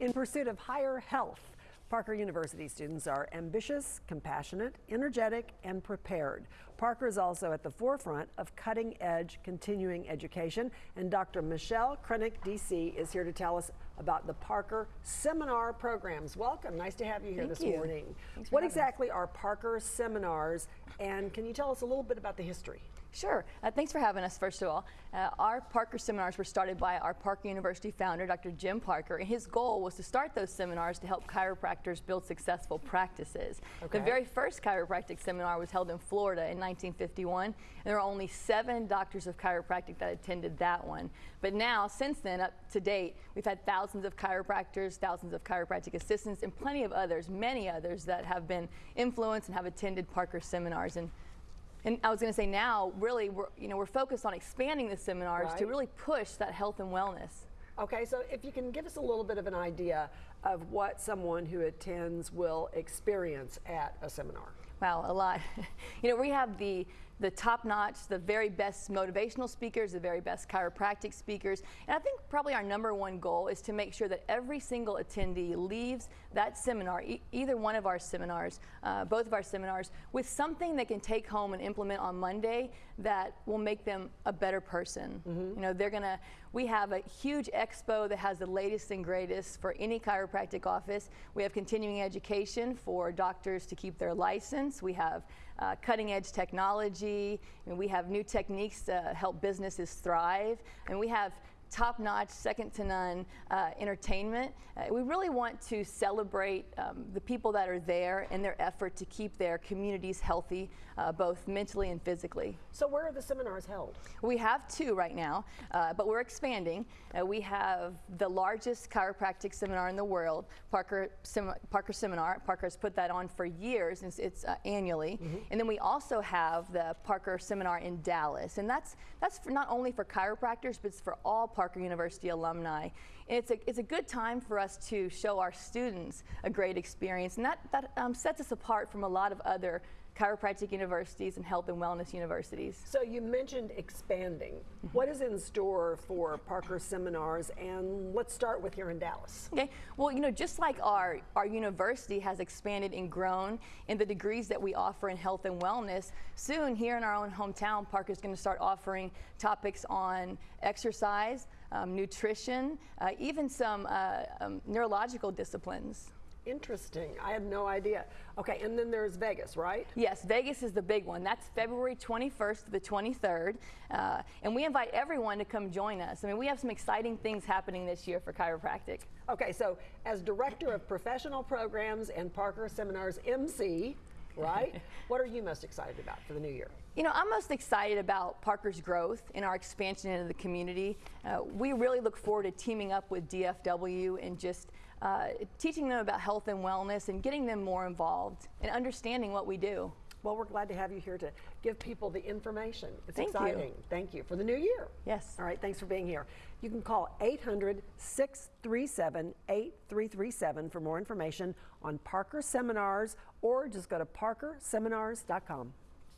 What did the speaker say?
In pursuit of higher health, Parker University students are ambitious, compassionate, energetic, and prepared. Parker is also at the forefront of cutting edge continuing education, and Dr. Michelle Krenick, DC, is here to tell us about the Parker Seminar programs. Welcome, nice to have you here Thank this you. morning. What having us. exactly are Parker Seminars, and can you tell us a little bit about the history? Sure. Uh, thanks for having us, first of all. Uh, our Parker seminars were started by our Parker University founder, Dr. Jim Parker, and his goal was to start those seminars to help chiropractors build successful practices. Okay. The very first chiropractic seminar was held in Florida in 1951, and there were only seven doctors of chiropractic that attended that one. But now, since then, up to date, we've had thousands of chiropractors, thousands of chiropractic assistants, and plenty of others, many others that have been influenced and have attended Parker seminars. And and I was going to say now, really, we're, you know, we're focused on expanding the seminars to really push that health and wellness. Okay, so if you can give us a little bit of an idea of what someone who attends will experience at a seminar. Wow, a lot. you know, we have the the top notch, the very best motivational speakers, the very best chiropractic speakers. And I think probably our number one goal is to make sure that every single attendee leaves that seminar, e either one of our seminars, uh, both of our seminars, with something they can take home and implement on Monday that will make them a better person. You know, they're gonna, we have a huge expo that has the latest and greatest for any chiropractic office. We have continuing education for doctors to keep their license. We have uh, cutting edge technology, and we have new techniques to help businesses thrive, and we have top notch, second to none uh, entertainment. Uh, we really want to celebrate um, the people that are there and their effort to keep their communities healthy, uh, both mentally and physically. So where are the seminars held? We have two right now, uh, but we're expanding. Uh, we have the largest chiropractic seminar in the world, Parker, Sem- Parker Seminar. Parker has put that on for years, it's, it's uh, annually. And then we also have the Parker Seminar in Dallas, and that's that's for not only for chiropractors, but it's for all Parker University alumni. It's a it's a good time for us to show our students a great experience, and that that um, sets us apart from a lot of other chiropractic universities and health and wellness universities. So you mentioned expanding. What is in store for Parker Seminars? And let's start with here in Dallas. Okay, well, you know, just like our, our university has expanded and grown in the degrees that we offer in health and wellness, soon here in our own hometown, Parker's going to start offering topics on exercise, um, nutrition, uh, even some uh, um, neurological disciplines. Interesting. I had no idea. Okay, and then there's Vegas, right? Yes, Vegas is the big one. That's February 21st to the 23rd. Uh, and we invite everyone to come join us. I mean, we have some exciting things happening this year for chiropractic. Okay, so as director of professional programs and Parker Seminars MC, right? what are you most excited about for the new year? You know, I'm most excited about Parker's growth and our expansion into the community. Uh, we really look forward to teaming up with DFW and just uh, teaching them about health and wellness and getting them more involved and understanding what we do. Well, we're glad to have you here to give people the information. It's Thank you. exciting. Thank you for the new year. Yes. All right, thanks for being here. You can call 800 637 8337 for more information on Parker Seminars or just go to parkerseminars.com.